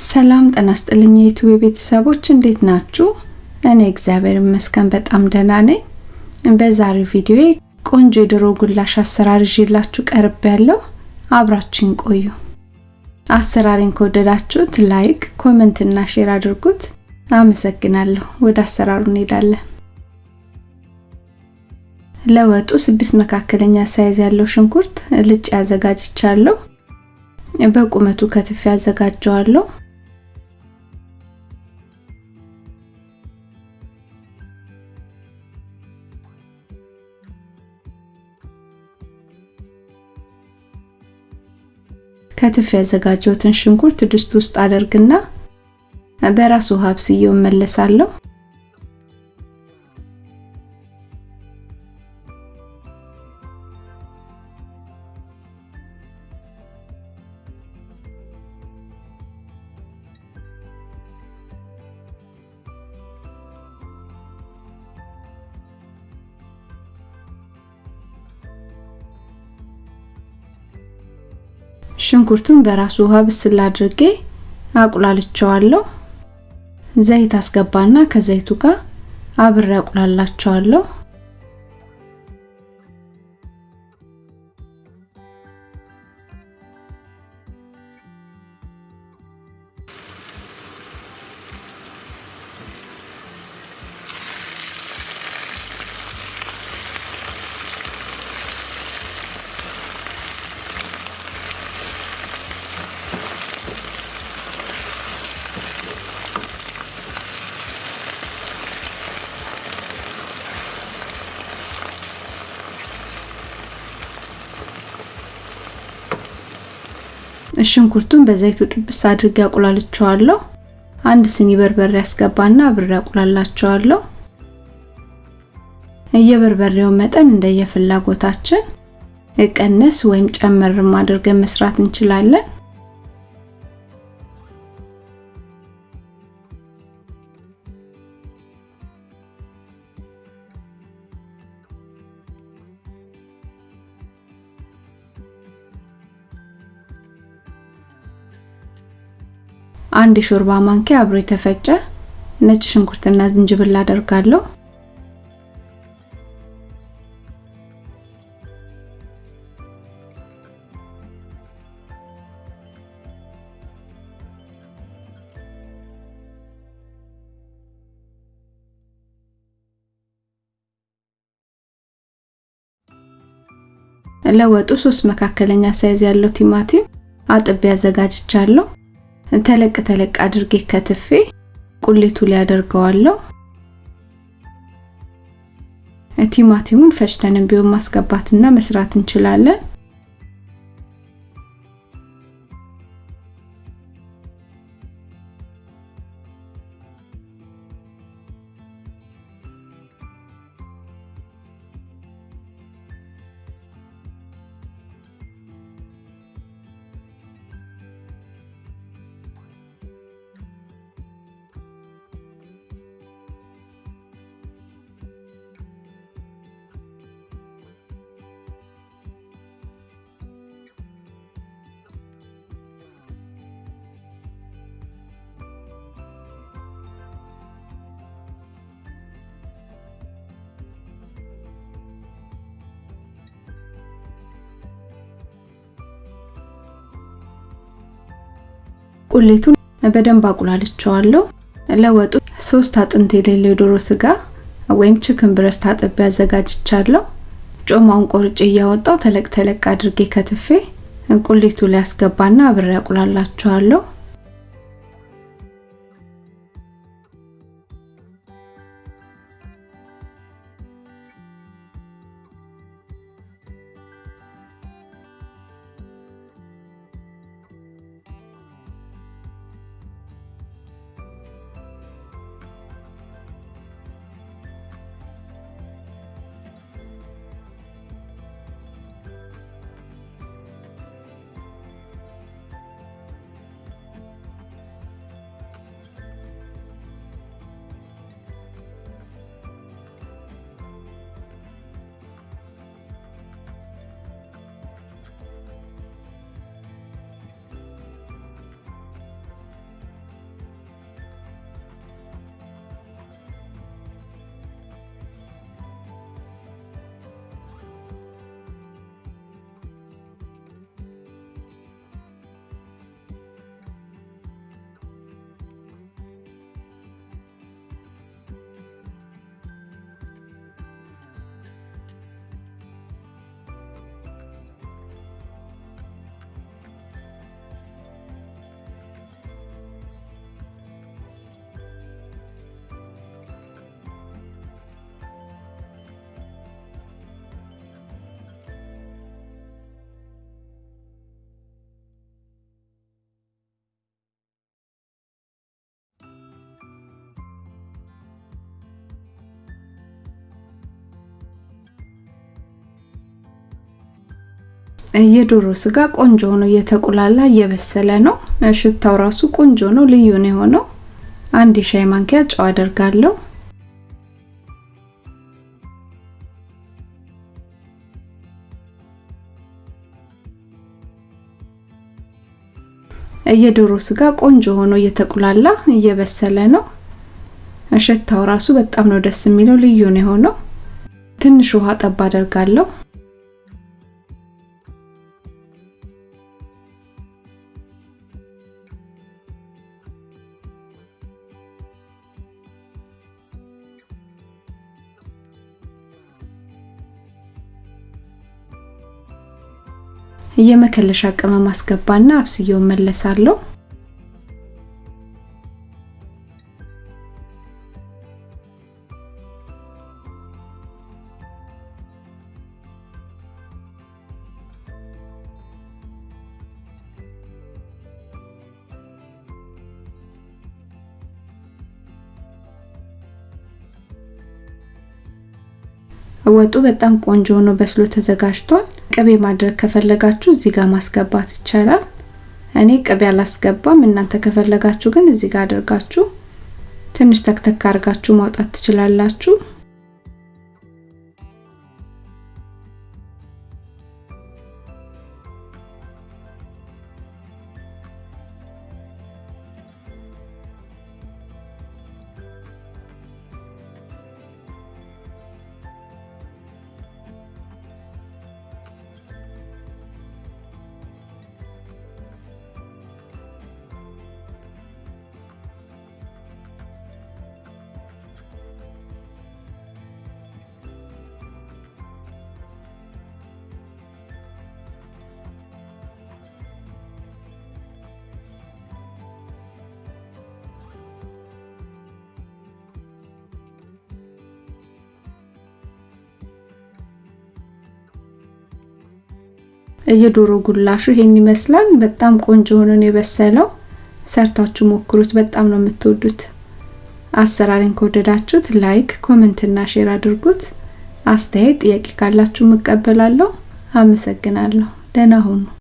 ሰላም ጤና ይስጥልኝ ቤተሰቦች እንዴት ናችሁ? እኔ እግዚአብሔር ይመስገን በጣም ደህና ነኝ። በዛሬው ቪዲዮ ቆንጆ የዶሮ ጉላሽ አሰራር ይዤላችሁ ቀርቤያለው አብራችሁኝ ቆዩ። አሰራሬን ከወደዳችሁት like፣ comment እና share አድርጉት። አመሰግናለሁ። ወደ አሰራሩ እንሄዳለን። ለወጡ ስድስት መካከለኛ size ያለው ሽንኩርት ልጭ ያዘጋጅቻለሁ። በቁመቱ ከትፌ ያዘጋጀዋለሁ። ከትፌ ያዘጋጀሁትን ሽንኩርት ድስት ውስጥ አደርግና በራሱ ውሃ አብስዬው እመለሳለሁ። ሽንኩርቱን በራሱ ውሃ ብስል አድርጌ አቁላልቸዋለሁ። ዘይት አስገባና ከዘይቱ ጋር አብሬ አቁላላቸዋለሁ። ሽንኩርቱን በዘይቱ ጥብስ አድርጌ አቁላልቸዋለሁ። አንድ ስኒ በርበሬ ያስገባና አብሬ አቁላላቸዋለሁ። የበርበሬው መጠን እንደየፍላጎታችን ቀነስ ወይም ጨመርም አድርገን መስራት እንችላለን። አንድ የሾርባ ማንኪያ አብሮ የተፈጨ ነጭ ሽንኩርትና ዝንጅብል አደርጋለሁ። ለወጡ ሶስት መካከለኛ size ያለው ቲማቲም አጥቤ አዘጋጅቻለሁ። ተለቅ ተለቅ አድርጌ ከትፌ ቁሌቱ ላይ አደርገዋለሁ። ቲማቲሙን ፈጭተንም ቢሆን ማስገባትና መስራት እንችላለን። ቁሌቱን በደንብ አቁላልቸዋለሁ። ለወጡ ሶስት አጥንት የሌለው የዶሮ ስጋ ወይም ቺክን ብረስት አጥቤ አዘጋጅቻለሁ። ጮማውን ቆርጬ እያወጣው ተለቅ ተለቅ አድርጌ ከትፌ ቁሌቱ ላይ አስገባና አብሬ አቁላላቸዋለሁ። የዶሮ ስጋ ቆንጆ ሆኖ እየተቁላላ እየበሰለ ነው። ሽታው ራሱ ቆንጆ ነው፣ ልዩ ነው የሆነው። አንድ የሻይ ማንኪያ ጨው አደርጋለሁ። የዶሮ ስጋ ቆንጆ ሆኖ እየተቁላላ እየበሰለ ነው። ሽታው ራሱ በጣም ነው ደስ የሚለው፣ ልዩ ነው የሆነው። ትንሽ ውሃ ጠብ አደርጋለሁ። የመከለሻ ቅመም አስገባና አብስዬው መለሳለሁ። ወጡ በጣም ቆንጆ ሆኖ በስሎ ተዘጋጅቷል። ቅቤ ማድረግ ከፈለጋችሁ እዚህ ጋር ማስገባት ይቻላል። እኔ ቅቤ አላስገባም። እናንተ ከፈለጋችሁ ግን እዚህ ጋር አድርጋችሁ ትንሽ ተክተክ አድርጋችሁ ማውጣት ትችላላችሁ። የዶሮ ጉላሹ ይሄን ይመስላል። በጣም ቆንጆ ሆኖ ነው የበሰለው። ሰርታችሁ ሞክሩት፣ በጣም ነው የምትወዱት። አሰራሬን ከወደዳችሁት like፣ comment እና share አድርጉት። አስተያየት፣ ጥያቄ ካላችሁ እቀበላለሁ። አመሰግናለሁ። ደህና ሁኑ።